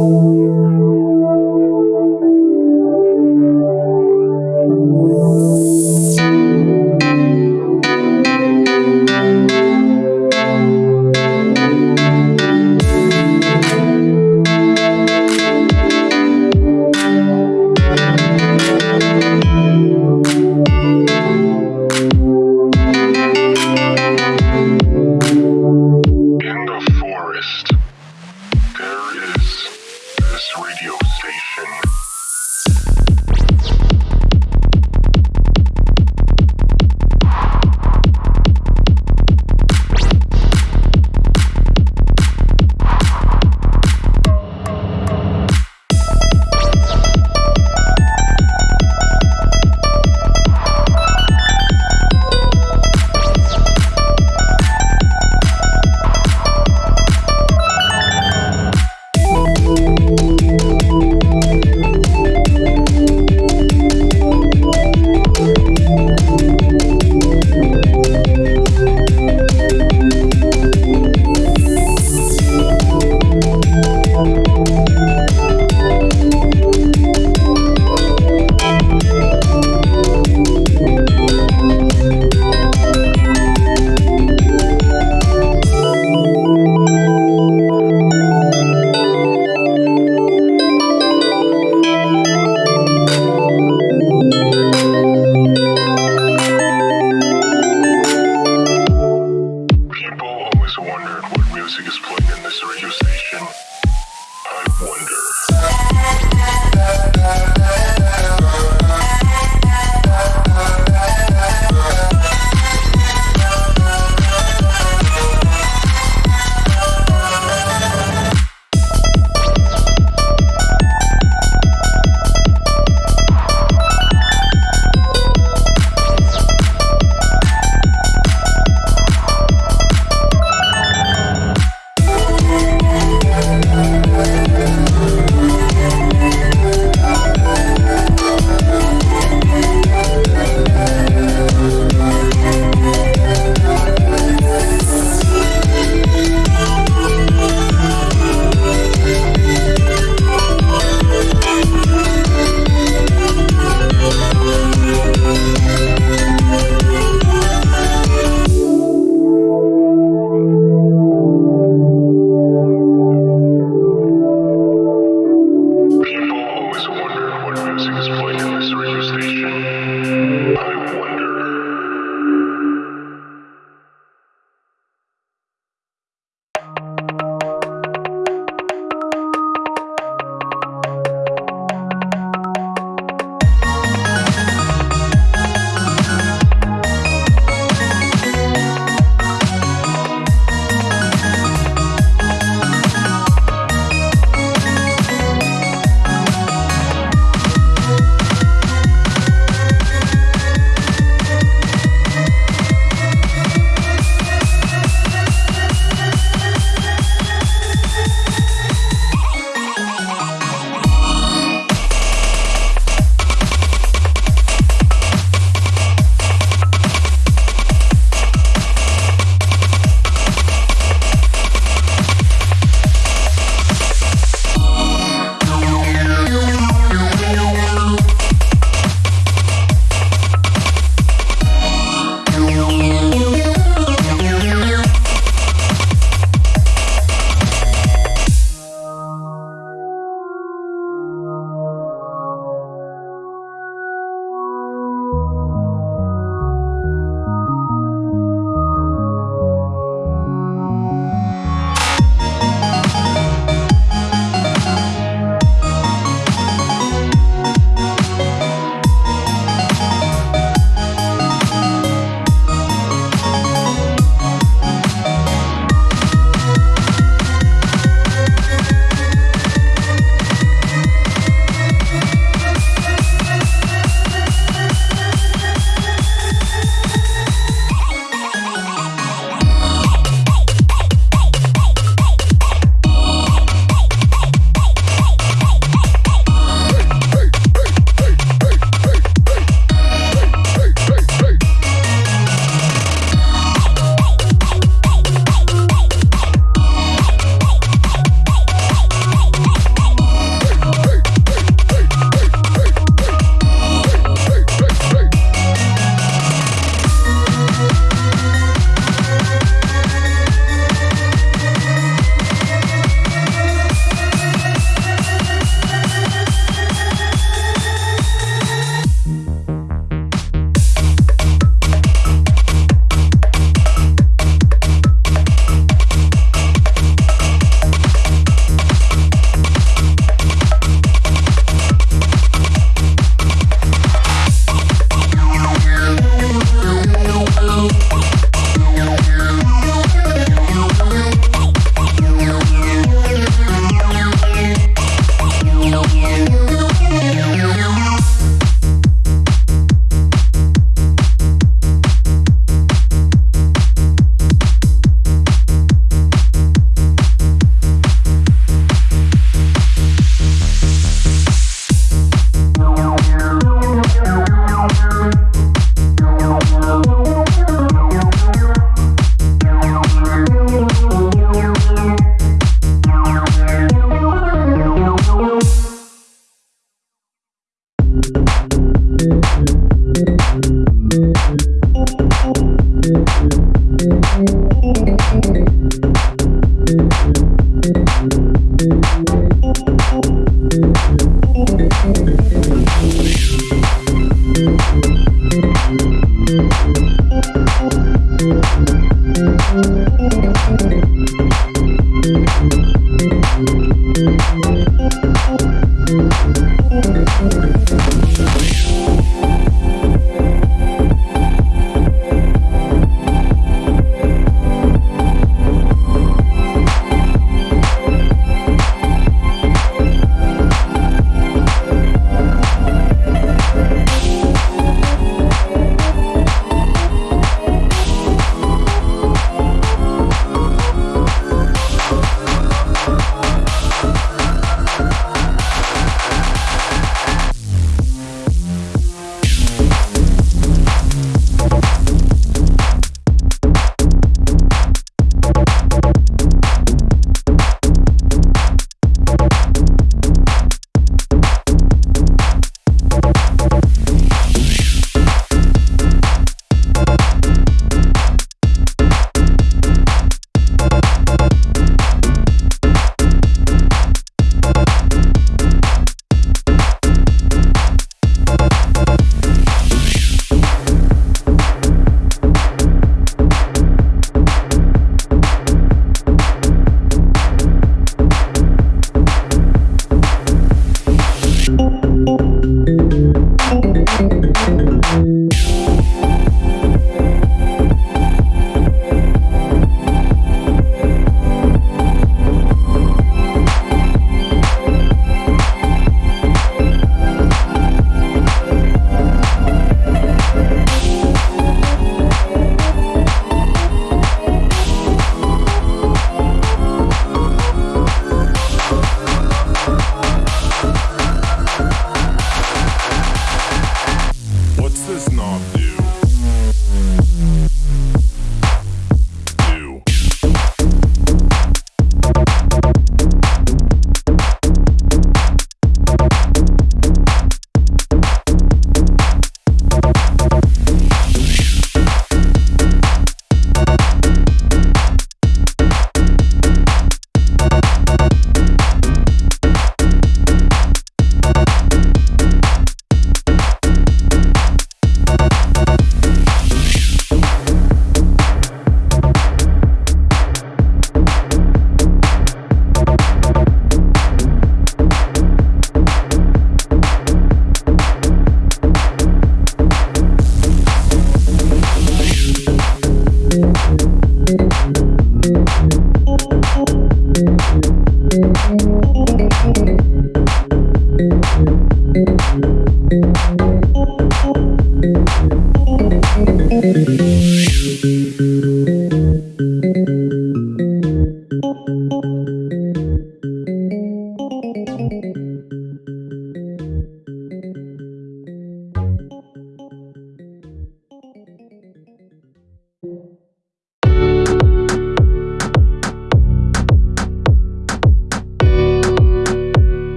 In the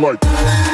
like.